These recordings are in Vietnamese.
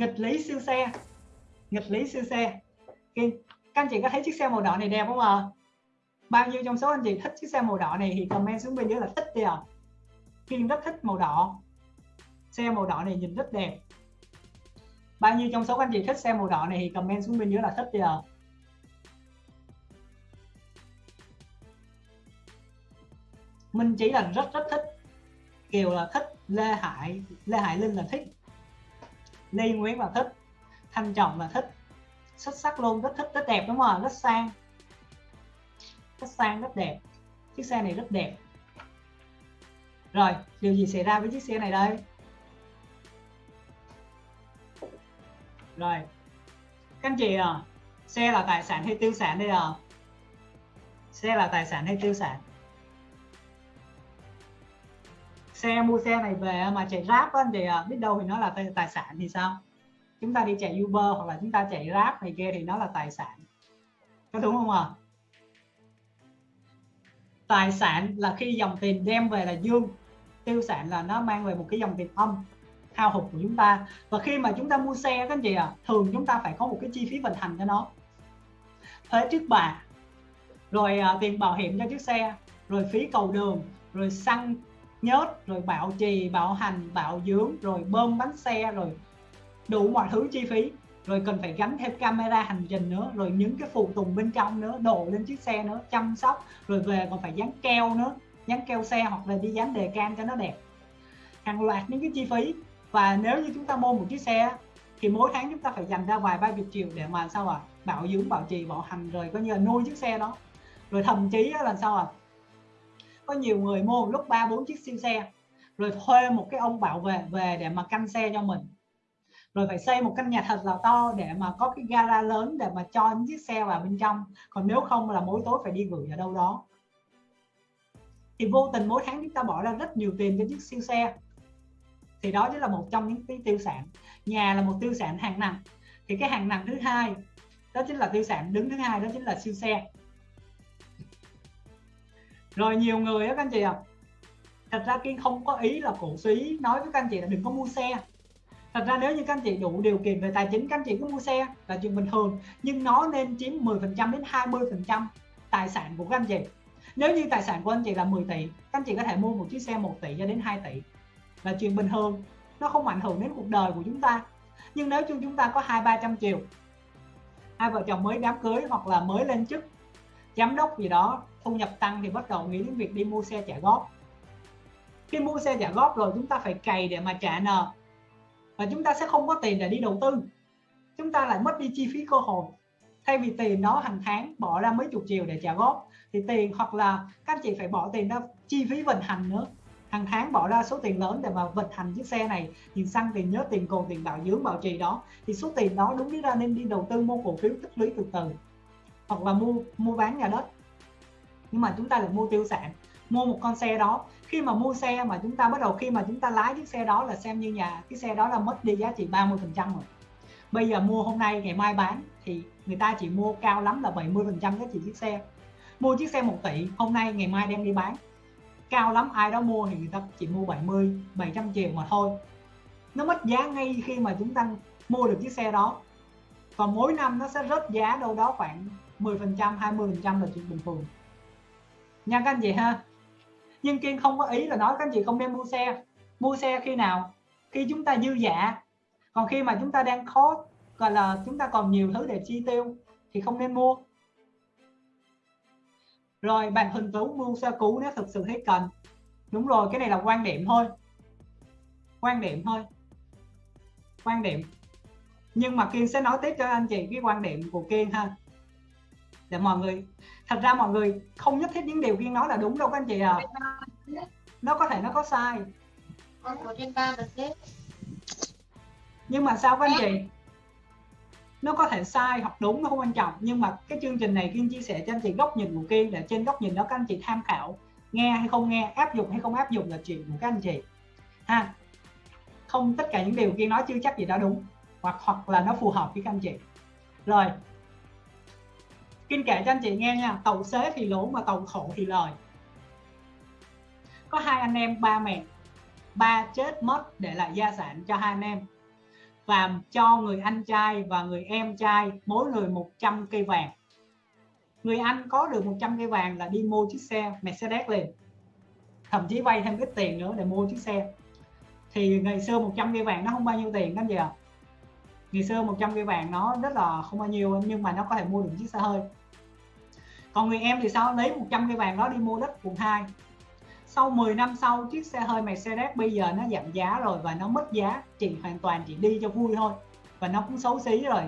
nghịch lý siêu xe. Nghịch lý siêu xe. Kiên, các anh chị có thấy chiếc xe màu đỏ này đẹp không ạ? Bao nhiêu trong số anh chị thích chiếc xe màu đỏ này thì comment xuống bên dưới là thích đi ạ. À. Kiên rất thích màu đỏ. Xe màu đỏ này nhìn rất đẹp. Bao nhiêu trong số anh chị thích xe màu đỏ này thì comment xuống bên dưới là thích đi ạ. À. Minh chỉ là rất rất thích. Kiều là thích Lê Hải Lê Hải Linh là thích. Lê Nguyễn là thích, Thanh Trọng là thích. Xuất sắc luôn, rất thích, rất đẹp đúng không rất sang. Rất sang, rất đẹp. Chiếc xe này rất đẹp. Rồi, điều gì xảy ra với chiếc xe này đây? Rồi. Các anh chị à xe là tài sản hay tiêu sản đây à? Xe là tài sản hay tiêu sản? Xe mua xe này về mà chạy ráp anh chị biết đâu thì nó là tài sản thì sao? Chúng ta đi chạy Uber hoặc là chúng ta chạy Grab này kia thì nó là tài sản. Có đúng không ạ? À? tài sản là khi dòng tiền đem về là dương tiêu sản là nó mang về một cái dòng tiền âm hao hụt của chúng ta. Và khi mà chúng ta mua xe các anh chị ạ à, thường chúng ta phải có một cái chi phí vận hành cho nó. Thuế trước bạ rồi à, tiền bảo hiểm cho chiếc xe rồi phí cầu đường rồi xăng nhớt, rồi bảo trì bảo hành bảo dưỡng rồi bơm bánh xe, rồi đủ mọi thứ chi phí. Rồi cần phải gắn thêm camera hành trình nữa, rồi những cái phụ tùng bên trong nữa, đổ lên chiếc xe nữa, chăm sóc, rồi về còn phải dán keo nữa, dán keo xe hoặc là đi dán đề can cho nó đẹp. Hàng loạt những cái chi phí. Và nếu như chúng ta mua một chiếc xe thì mỗi tháng chúng ta phải dành ra vài ba chục triệu để mà sao à bảo dưỡng bảo trì bảo hành, rồi coi như là nuôi chiếc xe đó. Rồi thậm chí là sao à có nhiều người mua một lúc ba, bốn chiếc siêu xe, rồi thuê một cái ông bảo vệ về để mà canh xe cho mình. Rồi phải xây một căn nhà thật là to để mà có cái gara lớn để mà cho những chiếc xe vào bên trong. Còn nếu không là mỗi tối phải đi gửi ở đâu đó. Thì vô tình mỗi tháng chúng ta bỏ ra rất nhiều tiền cho chiếc siêu xe. Thì đó chính là một trong những cái tiêu sản. Nhà là một tiêu sản hàng nặng. Thì cái hàng nặng thứ hai, đó chính là tiêu sản đứng thứ hai, đó chính là siêu xe rồi nhiều người á các anh chị ạ. À, thật ra kiên không có ý là cổ suý nói với các anh chị là đừng có mua xe. Thật ra nếu như các anh chị đủ điều kiện về tài chính các anh chị cứ mua xe là chuyện bình thường. Nhưng nó nên chiếm 10% đến 20% tài sản của các anh chị. Nếu như tài sản của anh chị là 10 tỷ các anh chị có thể mua một chiếc xe 1 tỷ cho đến 2 tỷ. Là chuyện bình thường. Nó không ảnh hưởng đến cuộc đời của chúng ta. Nhưng nếu như chúng ta có hai ba trăm triệu hai vợ chồng mới đám cưới hoặc là mới lên chức giám đốc gì đó thu nhập tăng thì bắt đầu nghĩ đến việc đi mua xe trả góp. Khi mua xe trả góp rồi chúng ta phải cày để mà trả nợ. Và chúng ta sẽ không có tiền để đi đầu tư. Chúng ta lại mất đi chi phí cơ hội. Thay vì tiền đó hàng tháng bỏ ra mấy chục triệu để trả góp, thì tiền hoặc là các chị phải bỏ tiền ra chi phí vận hành nữa. Hàng tháng bỏ ra số tiền lớn để mà vận hành chiếc xe này tiền xăng tiền nhớ, tiền cồn, tiền bảo dưỡng bảo trì đó, thì số tiền đó đúng ra nên đi đầu tư mua cổ phiếu tích lũy từ từ. Hoặc là mua mua bán nhà đất nhưng mà chúng ta lại mua tiêu sản, mua một con xe đó. Khi mà mua xe mà chúng ta bắt đầu khi mà chúng ta lái chiếc xe đó là xem như nhà, cái xe đó là mất đi giá trị 30 phần trăm rồi. Bây giờ mua hôm nay, ngày mai bán thì người ta chỉ mua cao lắm là 70 phần trăm giá trị chiếc xe. Mua chiếc xe 1 tỷ, hôm nay, ngày mai đem đi bán. Cao lắm, ai đó mua thì người ta chỉ mua 70 700 triệu mà thôi. Nó mất giá ngay khi mà chúng ta mua được chiếc xe đó. Còn mỗi năm nó sẽ rớt giá đâu đó khoảng 10 phần trăm 20 phần trăm là chuyện bình thường nha các anh chị ha. Nhưng kiên không có ý là nói các anh chị không nên mua xe. Mua xe khi nào? Khi chúng ta dư giả còn khi mà chúng ta đang khó, gọi là chúng ta còn nhiều thứ để chi tiêu thì không nên mua. Rồi, bạn hình Tú mua xe cũ nếu thực sự thấy cần. Đúng rồi, cái này là quan điểm thôi. Quan điểm thôi. Quan điểm. Nhưng mà Kiên sẽ nói tiếp cho anh chị cái quan điểm của Kiên ha. Để mọi người thật ra mọi người không nhất thiết những điều Kiên nói là đúng đâu các anh chị à nó có thể nó có sai. Nhưng mà sao các anh chị? Nó có thể sai hoặc đúng nó không quan trọng. Nhưng mà cái chương trình này Kiên chia sẻ cho anh chị góc nhìn của Kiên để trên góc nhìn đó các anh chị tham khảo nghe hay không nghe áp dụng hay không áp dụng là chuyện của các anh chị. Ha. Không tất cả những điều Kiên nói chưa chắc gì đã đúng hoặc hoặc là nó phù hợp với các anh chị. Rồi Kinh kể cho anh chị nghe nha Tàu xế thì lỗ mà tàu khổ thì lời. Có hai anh em, ba mẹ, Ba chết mất để lại gia sản cho hai anh em. Và cho người anh trai và người em trai mỗi người 100 cây vàng. Người anh có được 100 cây vàng là đi mua chiếc xe Mercedes liền. Thậm chí vay thêm ít tiền nữa để mua chiếc xe. Thì ngày xưa 100 cây vàng nó không bao nhiêu tiền các anh ạ. À? ngày xưa 100 cây vàng nó rất là không bao nhiêu, nhưng mà nó có thể mua được chiếc xe hơi còn người em thì sao? Lấy 100 cây vàng đó đi mua đất quận 2 sau 10 năm sau, chiếc xe hơi Mercedes bây giờ nó giảm giá rồi và nó mất giá. Chỉ hoàn toàn chỉ đi cho vui thôi. Và nó cũng xấu xí rồi.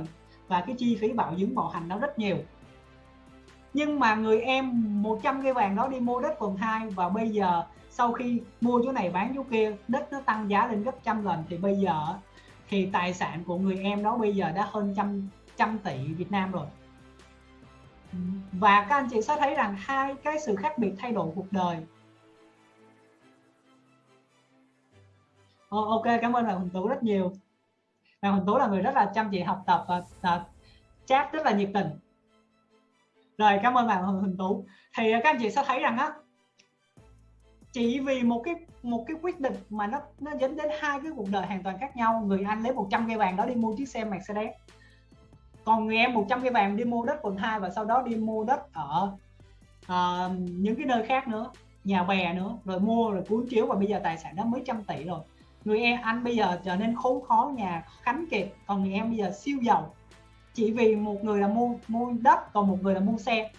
Và cái chi phí bảo dưỡng bảo hành nó rất nhiều. Nhưng mà người em 100 cây vàng đó đi mua đất quận 2 và bây giờ sau khi mua chỗ này bán chỗ kia, đất nó tăng giá lên gấp trăm lần thì bây giờ thì tài sản của người em đó bây giờ đã hơn trăm trăm tỷ Việt Nam rồi và các anh chị sẽ thấy rằng hai cái sự khác biệt thay đổi cuộc đời. Oh, ok cảm ơn bạn Huỳnh Tú rất nhiều. Bạn Huỳnh Tú là người rất là chăm chỉ học tập và, và chat rất là nhiệt tình. Rồi cảm ơn bạn Huỳnh Tú. Thì à, các anh chị sẽ thấy rằng á chỉ vì một cái một cái quyết định mà nó nó dẫn đến hai cái cuộc đời hoàn toàn khác nhau người anh lấy 100 cây vàng đó đi mua chiếc xe Mercedes còn người em 100 cây vàng đi mua đất quận 2 và sau đó đi mua đất ở uh, những cái nơi khác nữa nhà bè nữa rồi mua rồi cuốn chiếu và bây giờ tài sản đã mấy trăm tỷ rồi. Người em anh bây giờ trở nên khốn khó nhà khánh kiệt còn người em bây giờ siêu giàu. Chỉ vì một người là mua mua đất còn một người là mua xe.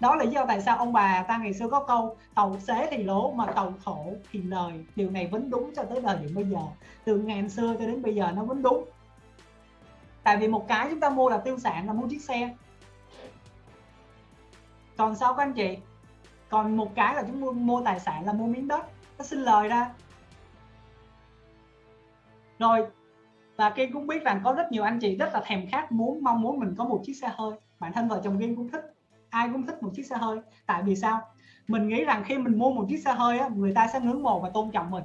Đó là lý do tại sao ông bà ta ngày xưa có câu tàu xế thì lỗ mà tàu thổ thì lời. Điều này vẫn đúng cho tới thời điểm bây giờ. Từ ngàn xưa cho đến bây giờ nó vẫn đúng tại vì một cái chúng ta mua là tiêu sản là mua chiếc xe. Còn sao các anh chị? Còn một cái là chúng mua, mua tài sản là mua miếng đất. Nó xin lời ra. Rồi và Kiên cũng biết rằng có rất nhiều anh chị rất là thèm khát muốn mong muốn mình có một chiếc xe hơi. Bản thân vợ chồng Kiên cũng thích ai cũng thích một chiếc xe hơi. Tại vì sao? Mình nghĩ rằng khi mình mua một chiếc xe hơi á, người ta sẽ ngưỡng mộ và tôn trọng mình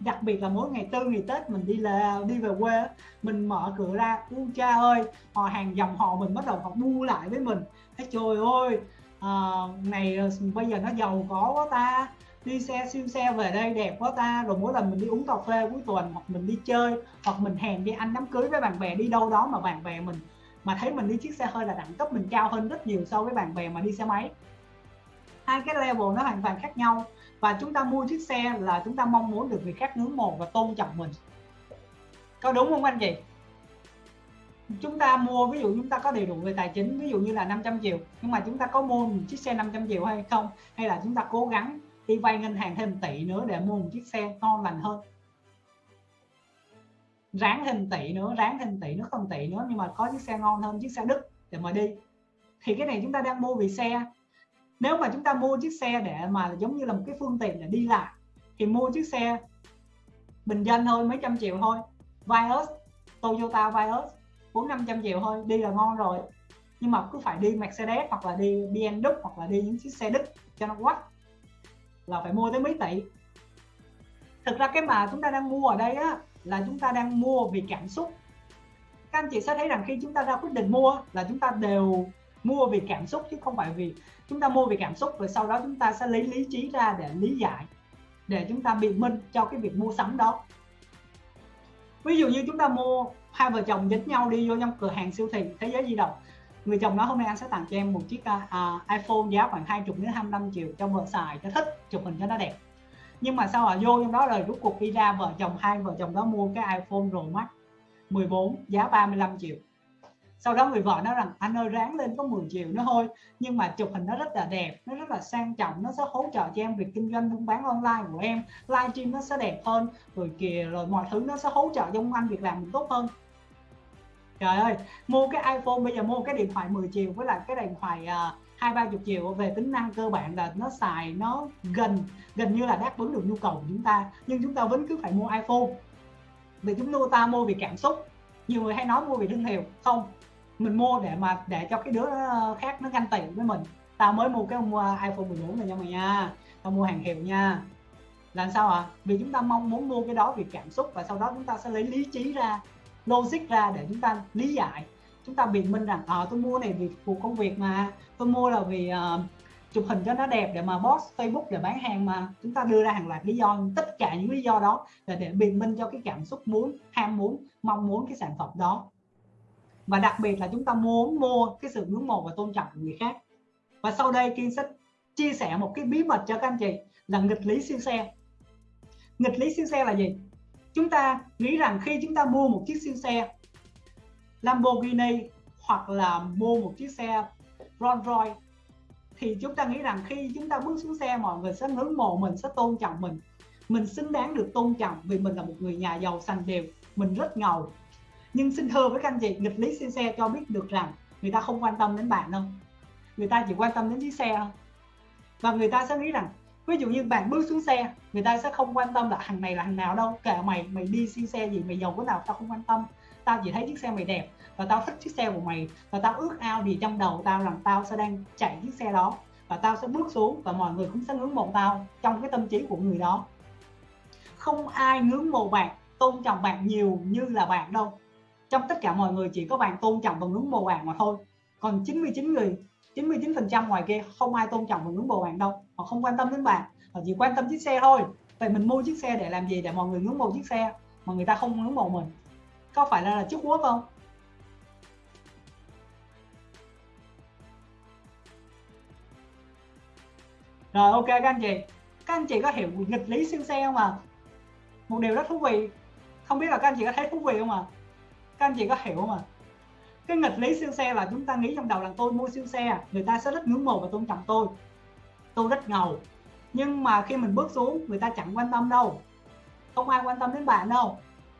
đặc biệt là mỗi ngày tư ngày tết mình đi là đi về quê mình mở cửa ra u cha ơi họ hàng dòng họ mình bắt đầu họ bu lại với mình. Thấy trời ơi à, này ờ, bây giờ nó giàu có quá ta đi xe siêu xe về đây đẹp quá ta rồi mỗi lần mình đi uống cà phê cuối tuần hoặc mình đi chơi hoặc mình hẹn đi ăn đám cưới với bạn bè đi đâu đó mà bạn bè mình mà thấy mình đi chiếc xe hơi là đẳng cấp mình cao hơn rất nhiều so với bạn bè mà đi xe máy hai cái level nó hoàn toàn khác nhau. Và chúng ta mua chiếc xe là chúng ta mong muốn được người khác ngưỡng mộ và tôn trọng mình. Có đúng không anh chị? Chúng ta mua, ví dụ chúng ta có đầy đủ về tài chính, ví dụ như là 500 triệu, nhưng mà chúng ta có mua một chiếc xe 500 triệu hay không? Hay là chúng ta cố gắng đi vay ngân hàng thêm tỷ nữa để mua một chiếc xe ngon lành hơn? Ráng thêm tỷ nữa, ráng thêm tỷ nữa, không tỷ nữa, nhưng mà có chiếc xe ngon hơn, chiếc xe đức để mà đi. Thì cái này chúng ta đang mua vì xe nếu mà chúng ta mua chiếc xe để mà giống như là một cái phương tiện để đi lại, thì mua chiếc xe bình dân thôi, mấy trăm triệu thôi. Vios Toyota Vios bốn năm trăm triệu thôi, đi là ngon rồi. Nhưng mà cứ phải đi Mercedes hoặc là đi BMW hoặc là đi những chiếc xe Đức cho nó quách là phải mua tới mấy tỷ. Thực ra cái mà chúng ta đang mua ở đây á, là chúng ta đang mua vì cảm xúc. Các anh chị sẽ thấy rằng khi chúng ta ra quyết định mua là chúng ta đều mua vì cảm xúc chứ không phải vì chúng ta mua vì cảm xúc rồi sau đó chúng ta sẽ lấy lý trí ra để lý giải để chúng ta biện minh cho cái việc mua sắm đó. Ví dụ như chúng ta mua hai vợ chồng dính nhau đi vô trong cửa hàng siêu thị thế giới di động người chồng nói hôm nay anh sẽ tặng cho em một chiếc uh, iPhone giá khoảng 20 đến 25 triệu cho vợ xài cho thích chụp hình cho nó đẹp. Nhưng mà sao họ vô trong đó rồi rút cuộc đi ra vợ chồng hai vợ chồng đó mua cái iPhone Pro Max 14 giá 35 triệu sau đó người vợ nói rằng, anh ơi, ráng lên có 10 triệu nữa thôi. Nhưng mà chụp hình nó rất là đẹp, nó rất là sang trọng, nó sẽ hỗ trợ cho em việc kinh doanh buôn bán online của em. Livestream nó sẽ đẹp hơn, rồi kìa, rồi mọi thứ nó sẽ hỗ trợ cho anh việc làm mình tốt hơn. Trời ơi, mua cái iPhone, bây giờ mua cái điện thoại 10 triệu với lại cái điện thoại à, hai ba chục triệu về tính năng cơ bản là nó xài nó gần gần như là đáp ứng được nhu cầu của chúng ta. Nhưng chúng ta vẫn cứ phải mua iPhone. Vì chúng ta mua vì cảm xúc. Nhiều người hay nói mua vì thương hiệu, không mình mua để mà để cho cái đứa khác nó ganh tị với mình. Tao mới mua cái mua uh, iPhone 14 này cho mày nha. Tao mua hàng hiệu nha. Làm sao ạ? À? vì chúng ta mong muốn mua cái đó vì cảm xúc và sau đó chúng ta sẽ lấy lý trí ra logic ra để chúng ta lý giải. Chúng ta biện minh rằng à, tôi mua này vì phục công việc mà. Tôi mua là vì uh, chụp hình cho nó đẹp để mà post Facebook để bán hàng mà. Chúng ta đưa ra hàng loạt lý do tất cả những lý do đó là để biện minh cho cái cảm xúc muốn ham muốn mong muốn cái sản phẩm đó và đặc biệt là chúng ta muốn mua cái sự ngưỡng mộ và tôn trọng của người khác. Và sau đây Kiên sẽ chia sẻ một cái bí mật cho các anh chị là nghịch lý siêu xe. Nghịch lý siêu xe là gì? Chúng ta nghĩ rằng khi chúng ta mua một chiếc siêu xe, Lamborghini hoặc là mua một chiếc xe Rolls Royce thì chúng ta nghĩ rằng khi chúng ta bước xuống xe, mọi người sẽ ngưỡng mộ mình, sẽ tôn trọng mình. Mình xứng đáng được tôn trọng vì mình là một người nhà giàu sành đều, mình rất ngầu nhưng xin thưa với các anh chị, nghịch lý siêu xe cho biết được rằng người ta không quan tâm đến bạn đâu. Người ta chỉ quan tâm đến chiếc xe thôi. Và người ta sẽ nghĩ rằng, ví dụ như bạn bước xuống xe, người ta sẽ không quan tâm là thằng này là thằng nào đâu, kệ mày mày đi siêu xe gì, mày giàu cái nào, tao không quan tâm. Tao chỉ thấy chiếc xe mày đẹp và tao thích chiếc xe của mày và tao ước ao gì trong đầu tao rằng tao sẽ đang chạy chiếc xe đó và tao sẽ bước xuống và mọi người cũng sẽ ngưỡng mộ tao trong cái tâm trí của người đó. Không ai ngưỡng mộ bạn, tôn trọng bạn nhiều như là bạn đâu trong tất cả mọi người chỉ có bạn tôn trọng và ngưỡng mộ bạn mà thôi. Còn 99 người 99% ngoài kia không ai tôn trọng và ngưỡng mộ bạn đâu. Họ không quan tâm đến bạn. Họ chỉ quan tâm chiếc xe thôi. Vậy mình mua chiếc xe để làm gì? Để mọi người ngưỡng mộ chiếc xe mà người ta không ngưỡng mộ mình. Có phải là, là chúc quốc không? Rồi ok các anh chị. Các anh chị có hiểu nghịch lý siêu xe không à một điều rất thú vị. Không biết là các anh chị có thấy thú vị không à các anh chị có hiểu không ạ? cái nghịch lý siêu xe là chúng ta nghĩ trong đầu là tôi mua siêu xe người ta sẽ rất ngưỡng mộ và tôn trọng tôi. Tôi rất ngầu. Nhưng mà khi mình bước xuống người ta chẳng quan tâm đâu. Không ai quan tâm đến bạn đâu.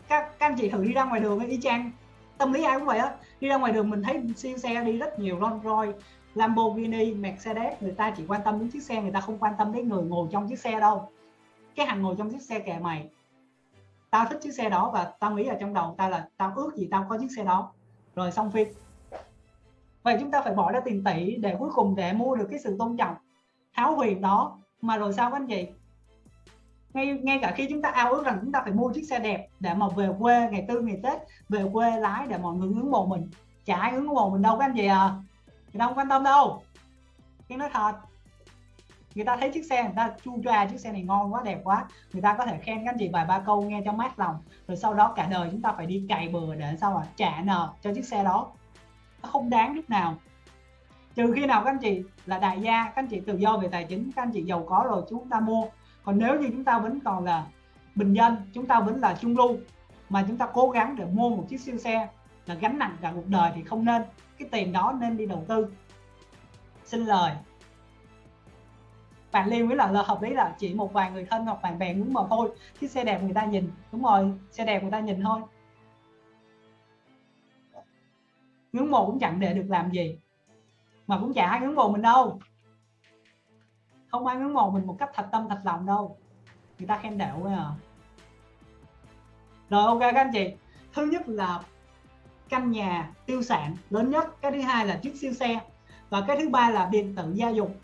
Các, các anh chị thử đi ra ngoài đường y chang. Tâm lý ai cũng vậy á. Đi ra ngoài đường mình thấy siêu xe đi rất nhiều Rolls Royce Lamborghini Mercedes người ta chỉ quan tâm đến chiếc xe người ta không quan tâm đến người ngồi trong chiếc xe đâu. Cái hàng ngồi trong chiếc xe kệ mày tao thích chiếc xe đó và tao nghĩ ở trong đầu tao là tao ước gì tao có chiếc xe đó. Rồi xong phim. Vậy chúng ta phải bỏ ra tiền tỷ để cuối cùng để mua được cái sự tôn trọng háo huyền đó mà rồi sao các anh chị? Ngay ngay cả khi chúng ta ao ước rằng chúng ta phải mua chiếc xe đẹp để mà về quê ngày tư ngày tết, về quê lái để mọi người ngưỡng mộ mình. Chả ai ngưỡng mộ mình đâu các anh chị à. Thì đâu quan tâm đâu. Cái nói thật người ta thấy chiếc xe, người ta chu choa chiếc xe này ngon quá, đẹp quá. Người ta có thể khen các anh chị vài ba câu nghe cho mát lòng. Rồi sau đó cả đời chúng ta phải đi cày bừa để sao à trả nợ cho chiếc xe đó. Nó không đáng lúc nào. Trừ khi nào các anh chị là đại gia, các anh chị tự do về tài chính, các anh chị giàu có rồi chúng ta mua. Còn nếu như chúng ta vẫn còn là bình dân, chúng ta vẫn là trung lưu, mà chúng ta cố gắng để mua một chiếc siêu xe là gánh nặng cả cuộc đời thì không nên. Cái tiền đó nên đi đầu tư. Xin lời bạn lưu với là, là hợp lý là chỉ một vài người thân hoặc bạn bè muốn mà thôi chiếc xe đẹp người ta nhìn. Đúng rồi xe đẹp người ta nhìn thôi. Ngưỡng mộ cũng chẳng để được làm gì mà cũng chả ai ngưỡng mộ mình đâu. Không ai ngưỡng mộ mình một cách thật tâm thật lòng đâu. Người ta khen đệu à. Rồi ok các anh chị. Thứ nhất là căn nhà tiêu sản lớn nhất. Cái thứ hai là chiếc siêu xe. Và cái thứ ba là điện tử gia dụng.